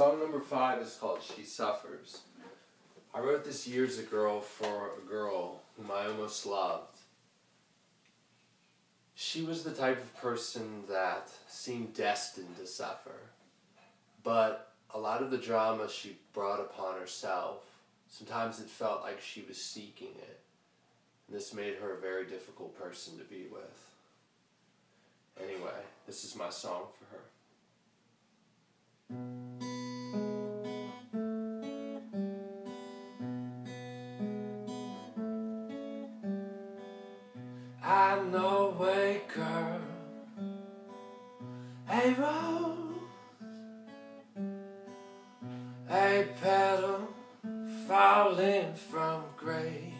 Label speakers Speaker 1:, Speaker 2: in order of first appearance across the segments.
Speaker 1: Song number five is called She Suffers. I wrote this years ago for a girl whom I almost loved. She was the type of person that seemed destined to suffer. But a lot of the drama she brought upon herself, sometimes it felt like she was seeking it. And this made her a very difficult person to be with. Anyway, this is my song for her. I know girl, a rose, a petal falling from grace,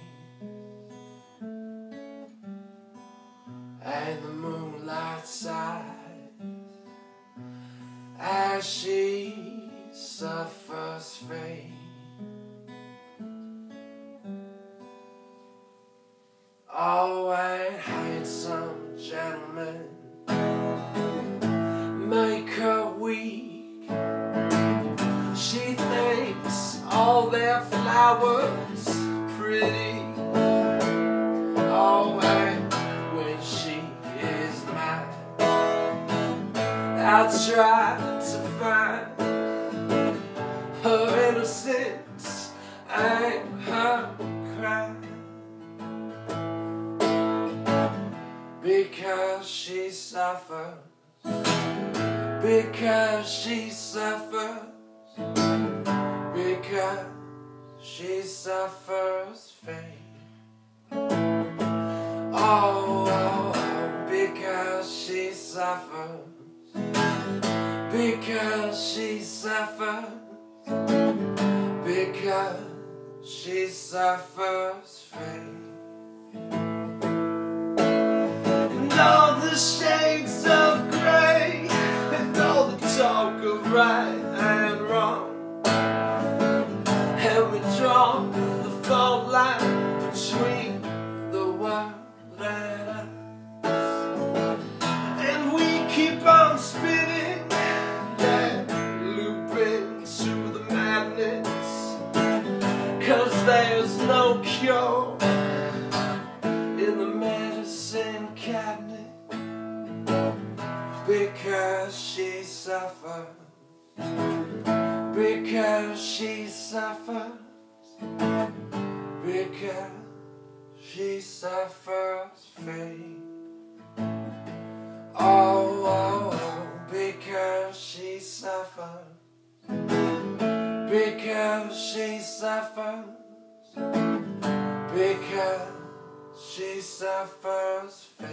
Speaker 1: and the moonlight sighs as she suffers fate. Oh, a handsome gentleman make her weak. She thinks all their flowers pretty. Oh, and when she is mine, I'll try to find suffers, because she suffers, because she suffers fate. Oh, oh, oh, because she suffers, because she suffers, because she suffers fate. Shades of grey And all the talk of right and wrong. And we draw the fault line between the world and us. And we keep on spinning Yeah, looping to the madness. Cause there's no cure in the medicine cabinet because she suffers. Because she suffers. Because she suffers fate oh, oh, oh because she suffers. Because she suffers. Because she suffers fate.